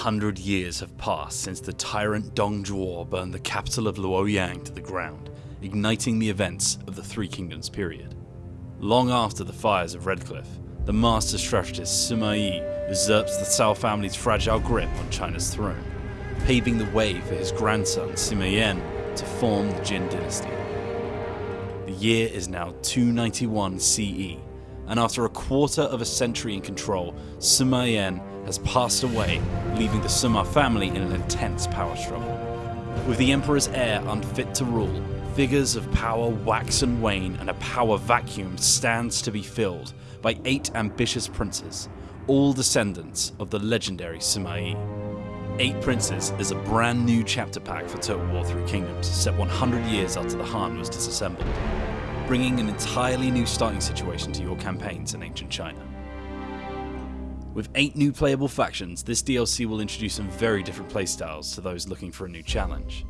hundred years have passed since the tyrant Dong Zhuo burned the capital of Luoyang to the ground, igniting the events of the Three Kingdoms period. Long after the fires of Red Cliff, the master strategist Sima Yi usurps the Cao family's fragile grip on China's throne, paving the way for his grandson Sima Yan to form the Jin dynasty. The year is now 291 CE, and after a quarter of a century in control, Sima has passed away, leaving the Sima family in an intense power struggle. With the Emperor's heir unfit to rule, figures of power wax and wane, and a power vacuum stands to be filled by eight ambitious princes, all descendants of the legendary Sima Yi. Eight Princes is a brand new chapter pack for Total War Three Kingdoms, set 100 years after the Han was disassembled, bringing an entirely new starting situation to your campaigns in ancient China. With 8 new playable factions, this DLC will introduce some very different playstyles to those looking for a new challenge.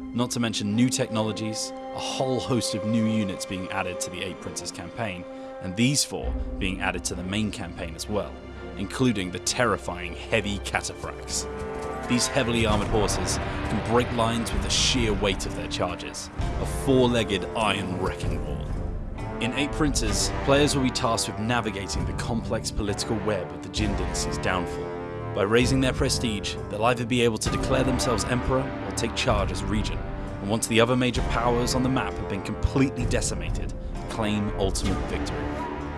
Not to mention new technologies, a whole host of new units being added to the 8 Princes campaign, and these four being added to the main campaign as well, including the terrifying heavy cataphracts. These heavily armoured horses can break lines with the sheer weight of their charges, a four-legged iron wrecking ball. In 8 Princes, players will be tasked with navigating the complex political web of the Jin dynasty's downfall. By raising their prestige, they'll either be able to declare themselves emperor or take charge as regent, and once the other major powers on the map have been completely decimated, claim ultimate victory.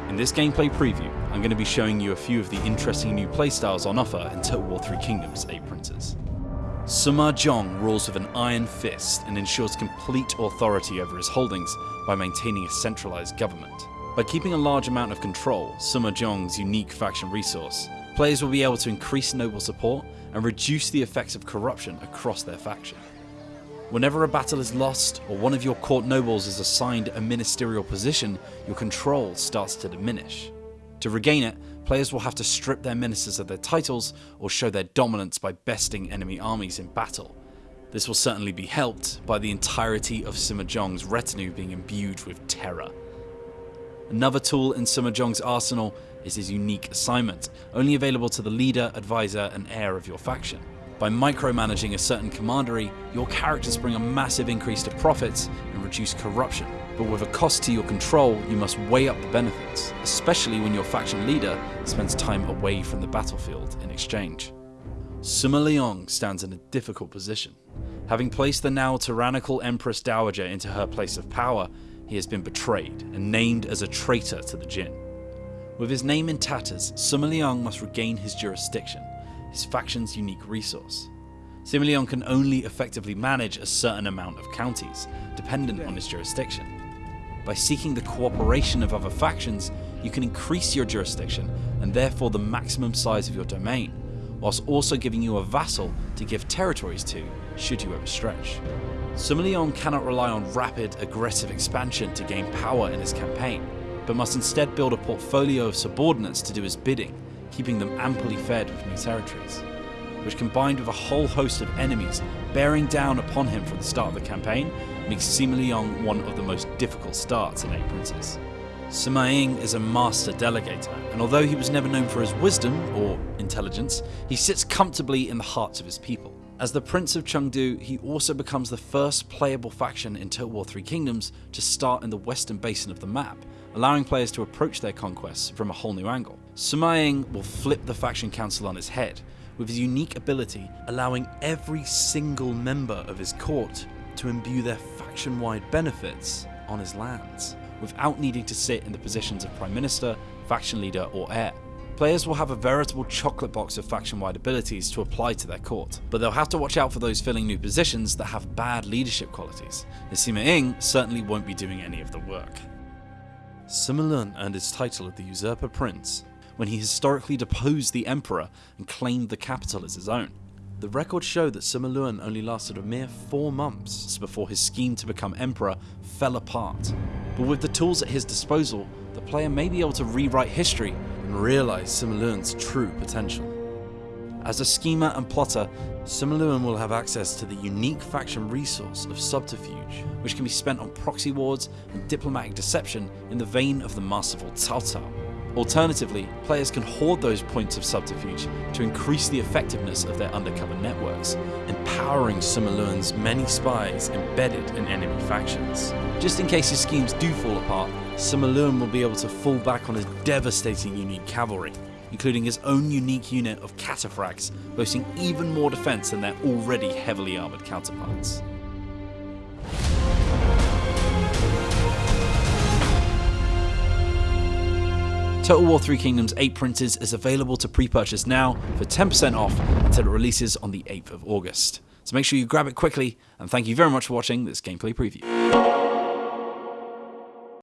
In this gameplay preview, I'm going to be showing you a few of the interesting new playstyles on offer in Total War 3 Kingdoms 8 Princes. Sima Zhong rules with an iron fist and ensures complete authority over his holdings by maintaining a centralized government. By keeping a large amount of control, Sima Zhong's unique faction resource, players will be able to increase noble support and reduce the effects of corruption across their faction. Whenever a battle is lost or one of your court nobles is assigned a ministerial position, your control starts to diminish. To regain it, players will have to strip their ministers of their titles or show their dominance by besting enemy armies in battle. This will certainly be helped by the entirety of Sima Zhong's retinue being imbued with terror. Another tool in Sima Zhong's arsenal is his unique assignment, only available to the leader, advisor and heir of your faction. By micromanaging a certain commandery, your characters bring a massive increase to profits reduce corruption. But with a cost to your control, you must weigh up the benefits, especially when your faction leader spends time away from the battlefield in exchange. Sima Liang stands in a difficult position. Having placed the now tyrannical Empress Dowager into her place of power, he has been betrayed and named as a traitor to the Jin. With his name in tatters, Sima Liang must regain his jurisdiction, his faction's unique resource. Liang can only effectively manage a certain amount of counties, dependent on his jurisdiction. By seeking the cooperation of other factions, you can increase your jurisdiction and therefore the maximum size of your domain, whilst also giving you a vassal to give territories to should you overstretch. Sima Liang cannot rely on rapid, aggressive expansion to gain power in his campaign, but must instead build a portfolio of subordinates to do his bidding, keeping them amply fed with new territories. Which combined with a whole host of enemies bearing down upon him from the start of the campaign, makes Sima Liang one of the most difficult starts in 8 Princes. Sima Ying is a master delegator, and although he was never known for his wisdom, or intelligence, he sits comfortably in the hearts of his people. As the Prince of Chengdu, he also becomes the first playable faction in Total War 3 Kingdoms to start in the western basin of the map, allowing players to approach their conquests from a whole new angle. Sima Ying will flip the faction council on his head, with his unique ability allowing every single member of his court to imbue their faction-wide benefits on his lands, without needing to sit in the positions of Prime Minister, faction leader or heir. Players will have a veritable chocolate box of faction-wide abilities to apply to their court, but they'll have to watch out for those filling new positions that have bad leadership qualities, as Sima Ying certainly won't be doing any of the work. Sima Lun earned his title of the Usurper Prince when he historically deposed the Emperor and claimed the capital as his own. The records show that Sima only lasted a mere 4 months before his scheme to become Emperor fell apart, but with the tools at his disposal, the player may be able to rewrite history and realise Sima true potential. As a schemer and plotter, Sima will have access to the unique faction resource of subterfuge, which can be spent on proxy wars and diplomatic deception in the vein of the masterful Cao Cao. Alternatively, players can hoard those points of subterfuge to increase the effectiveness of their undercover networks, empowering Sima many spies embedded in enemy factions. Just in case his schemes do fall apart, Sima will be able to fall back on his devastating unique cavalry, including his own unique unit of cataphracts, boasting even more defense than their already heavily armored counterparts. Total War 3 Kingdoms 8 Princes is available to pre-purchase now for 10% off until it releases on the 8th of August. So make sure you grab it quickly, and thank you very much for watching this gameplay preview.